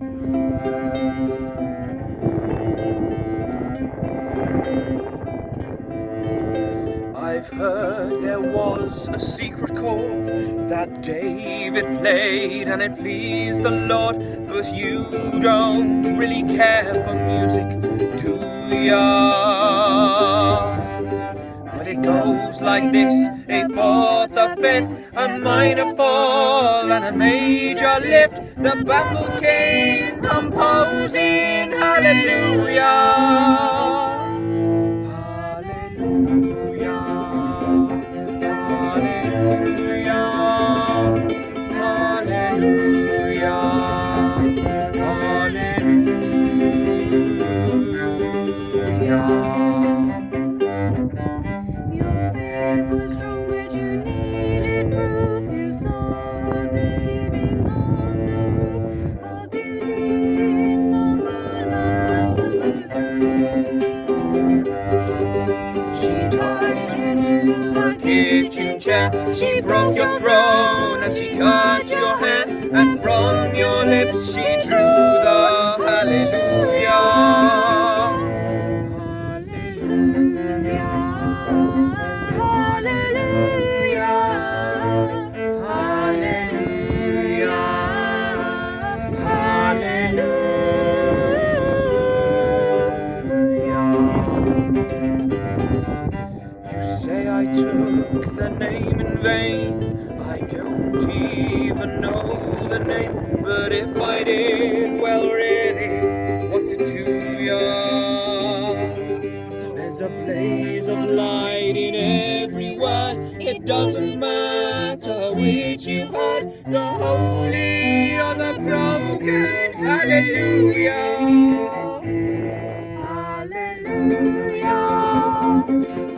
I've heard there was a secret chord that David played and it pleased the Lord, but you don't really care for music, do ya? Like this, a fourth, a fifth, a minor fall and a major lift, the baffled king composing. Hallelujah. Your chair. She broke your throne and she cut your hair. And from your lips she drew the hallelujah. You name in vain. I don't even know the name, but if I did, well, really, what's it to ya? There's a blaze of light in every word. It doesn't matter which you heard, the holy or the broken. Hallelujah. I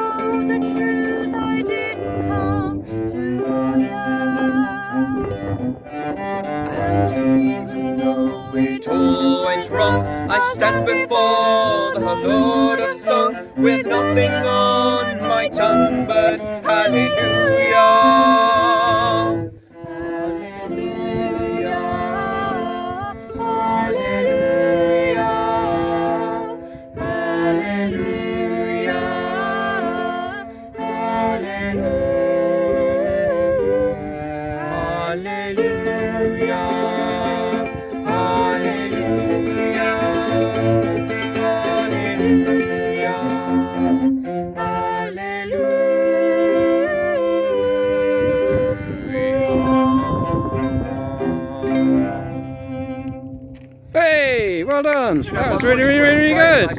Lord of Song with nothing on my tongue but hallelujah. Well done. That was really, really, really good.